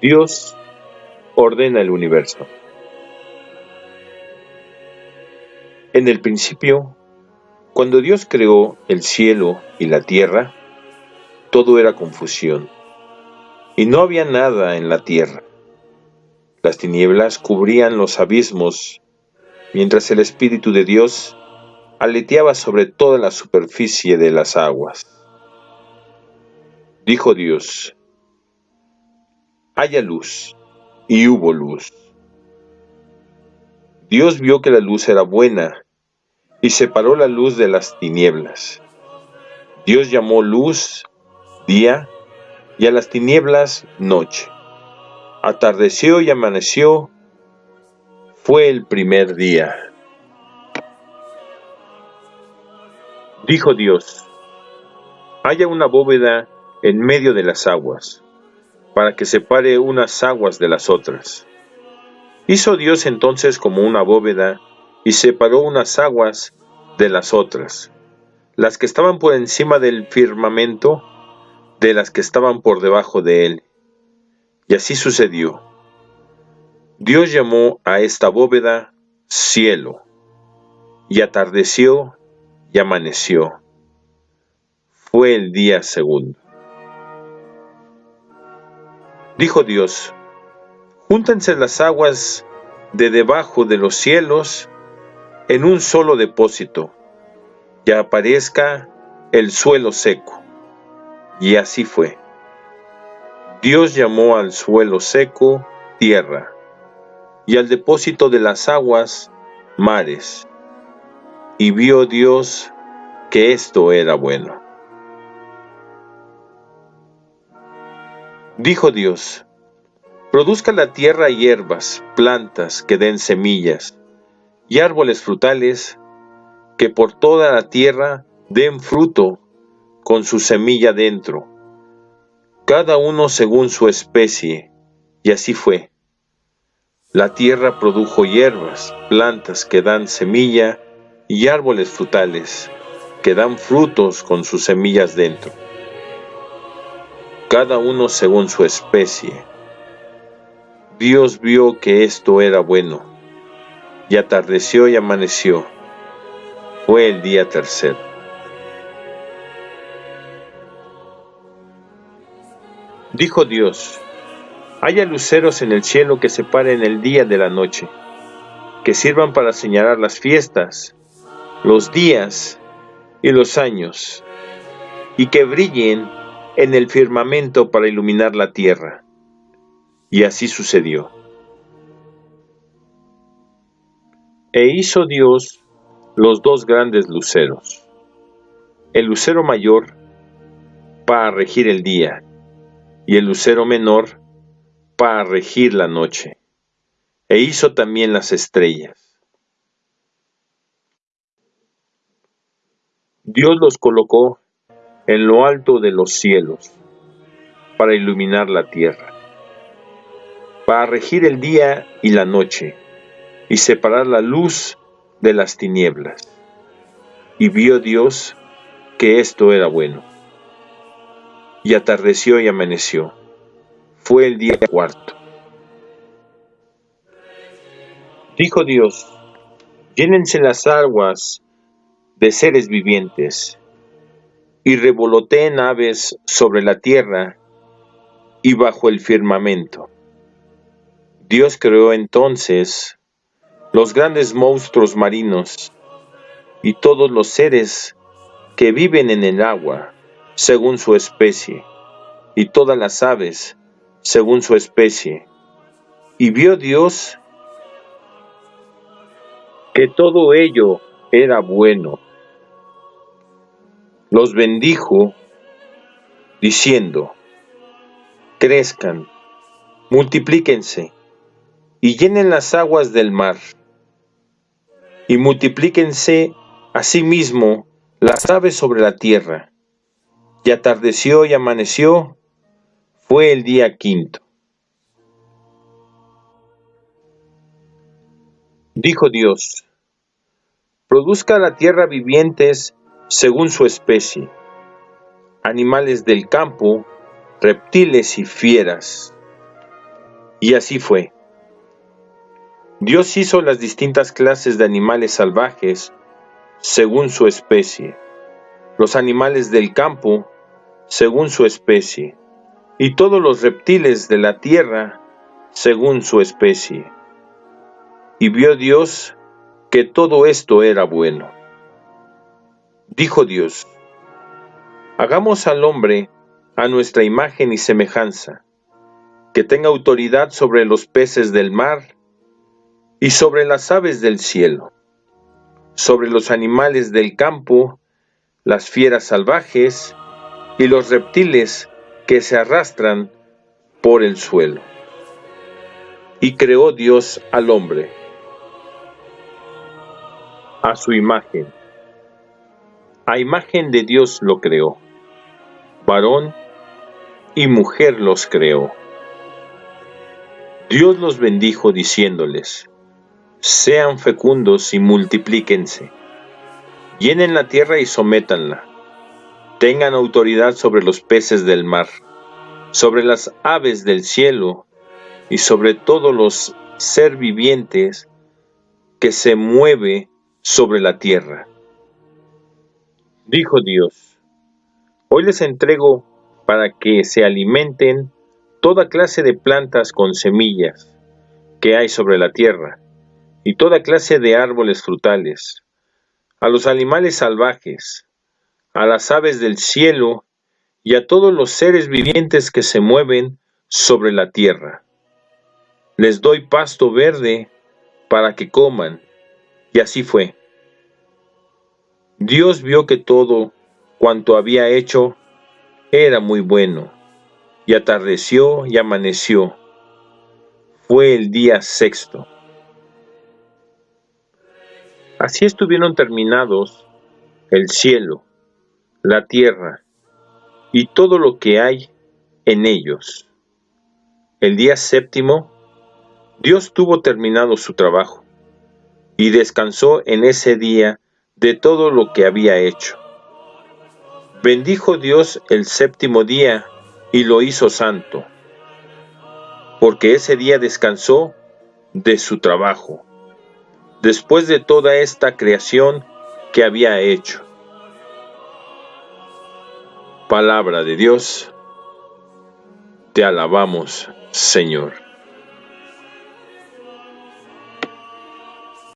Dios ordena el universo. En el principio, cuando Dios creó el cielo y la tierra, todo era confusión, y no había nada en la tierra. Las tinieblas cubrían los abismos, mientras el Espíritu de Dios aleteaba sobre toda la superficie de las aguas. Dijo Dios, haya luz, y hubo luz. Dios vio que la luz era buena, y separó la luz de las tinieblas. Dios llamó luz día, y a las tinieblas noche. Atardeció y amaneció, fue el primer día. Dijo Dios, haya una bóveda en medio de las aguas, para que separe unas aguas de las otras. Hizo Dios entonces como una bóveda, y separó unas aguas de las otras, las que estaban por encima del firmamento, de las que estaban por debajo de él. Y así sucedió. Dios llamó a esta bóveda cielo, y atardeció y amaneció. Fue el día segundo. Dijo Dios, júntense las aguas de debajo de los cielos en un solo depósito, y aparezca el suelo seco. Y así fue. Dios llamó al suelo seco tierra, y al depósito de las aguas mares. Y vio Dios que esto era bueno. Dijo Dios, produzca la tierra hierbas, plantas que den semillas, y árboles frutales que por toda la tierra den fruto con su semilla dentro, cada uno según su especie, y así fue. La tierra produjo hierbas, plantas que dan semilla, y árboles frutales que dan frutos con sus semillas dentro cada uno según su especie. Dios vio que esto era bueno, y atardeció y amaneció. Fue el día tercero. Dijo Dios, haya luceros en el cielo que separen el día de la noche, que sirvan para señalar las fiestas, los días y los años, y que brillen en el firmamento para iluminar la tierra. Y así sucedió. E hizo Dios los dos grandes luceros, el lucero mayor para regir el día y el lucero menor para regir la noche. E hizo también las estrellas. Dios los colocó en lo alto de los cielos, para iluminar la tierra, para regir el día y la noche, y separar la luz de las tinieblas. Y vio Dios que esto era bueno. Y atardeció y amaneció. Fue el día cuarto. Dijo Dios, llénense las aguas de seres vivientes, y revoloteen aves sobre la tierra y bajo el firmamento. Dios creó entonces los grandes monstruos marinos y todos los seres que viven en el agua según su especie, y todas las aves según su especie. Y vio Dios que todo ello era bueno los bendijo diciendo, crezcan, multiplíquense y llenen las aguas del mar, y multiplíquense asimismo las aves sobre la tierra. Y atardeció y amaneció, fue el día quinto. Dijo Dios, produzca la tierra vivientes según su especie, animales del campo, reptiles y fieras, Y así fue. Dios hizo las distintas clases de animales salvajes según su especie, los animales del campo según su especie, y todos los reptiles de la tierra según su especie. Y vio Dios que todo esto era bueno. Dijo Dios, hagamos al hombre a nuestra imagen y semejanza, que tenga autoridad sobre los peces del mar, y sobre las aves del cielo, sobre los animales del campo, las fieras salvajes y los reptiles que se arrastran por el suelo. Y creó Dios al hombre a su imagen. A imagen de Dios lo creó. Varón y mujer los creó. Dios los bendijo diciéndoles, sean fecundos y multiplíquense, llenen la tierra y sométanla, tengan autoridad sobre los peces del mar, sobre las aves del cielo y sobre todos los ser vivientes que se mueve sobre la tierra. Dijo Dios, hoy les entrego para que se alimenten toda clase de plantas con semillas que hay sobre la tierra y toda clase de árboles frutales, a los animales salvajes, a las aves del cielo y a todos los seres vivientes que se mueven sobre la tierra. Les doy pasto verde para que coman, y así fue. Dios vio que todo cuanto había hecho era muy bueno, y atardeció y amaneció. Fue el día sexto. Así estuvieron terminados el cielo, la tierra y todo lo que hay en ellos. El día séptimo, Dios tuvo terminado su trabajo y descansó en ese día de todo lo que había hecho. Bendijo Dios el séptimo día y lo hizo santo, porque ese día descansó de su trabajo después de toda esta creación que había hecho. Palabra de Dios, te alabamos, Señor.